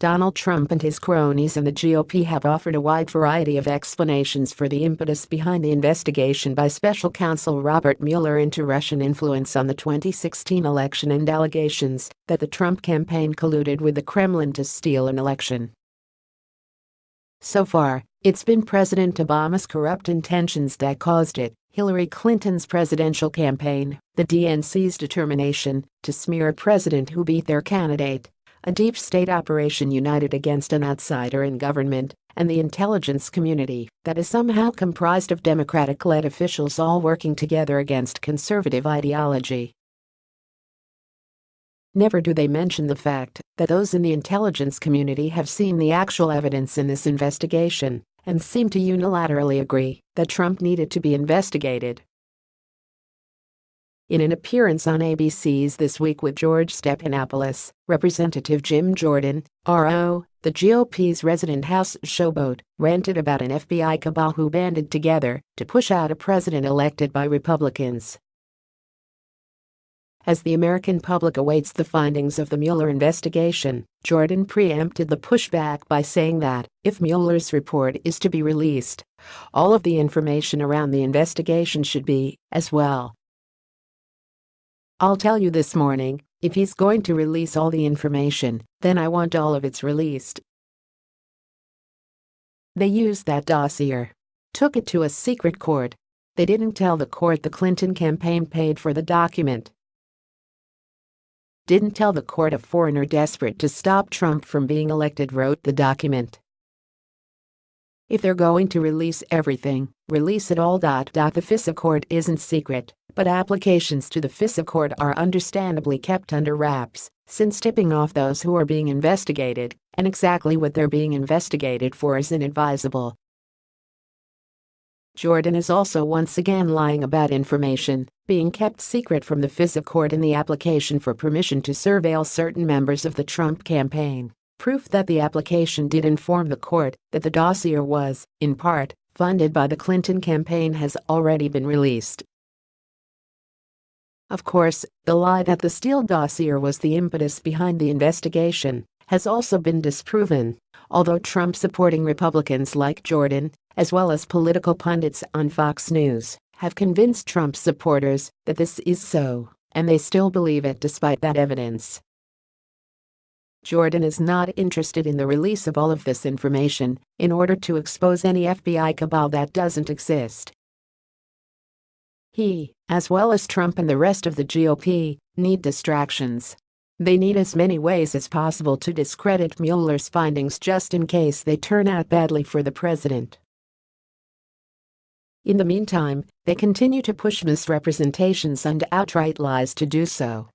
Donald Trump and his cronies in the GOP have offered a wide variety of explanations for the impetus behind the investigation by special counsel Robert Mueller into Russian influence on the 2016 election and allegations that the Trump campaign colluded with the Kremlin to steal an election. So far, it's been President Obama's corrupt intentions that caused it, Hillary Clinton's presidential campaign, the DNC's determination to smear a president who beat their candidate, a deep state operation united against an outsider in government, and the intelligence community that is somehow comprised of Democratic-led officials all working together against conservative ideology. Never do they mention the fact that those in the intelligence community have seen the actual evidence in this investigation and seem to unilaterally agree that Trump needed to be investigated. In an appearance on ABC's This Week with George Stephanopoulos, Representative Jim Jordan, RO, the GOP's resident House showboat, ranted about an FBI cabal who banded together to push out a president elected by Republicans. As the American public awaits the findings of the Mueller investigation, Jordan preempted the pushback by saying that, if Mueller's report is to be released, all of the information around the investigation should be, as well. I'll tell you this morning, if he's going to release all the information, then I want all of it's released. They used that dossier. Took it to a secret court. They didn't tell the court the Clinton campaign paid for the document. Didn't tell the court a foreigner desperate to stop Trump from being elected wrote the document. If they're going to release everything, release it all. The FISA court isn't secret but applications to the FISA court are understandably kept under wraps since tipping off those who are being investigated and exactly what they're being investigated for is inadvisable. Jordan is also once again lying about information being kept secret from the FISA court in the application for permission to surveil certain members of the Trump campaign. Proof that the application did inform the court that the dossier was, in part, funded by the Clinton campaign has already been released. Of course, the lie that the Steele dossier was the impetus behind the investigation has also been disproven, although Trump supporting Republicans like Jordan, as well as political pundits on Fox News, have convinced Trump supporters that this is so, and they still believe it despite that evidence. Jordan is not interested in the release of all of this information in order to expose any FBI cabal that doesn't exist. He, as well as Trump and the rest of the GOP, need distractions. They need as many ways as possible to discredit Mueller's findings just in case they turn out badly for the president. In the meantime, they continue to push misrepresentations and outright lies to do so.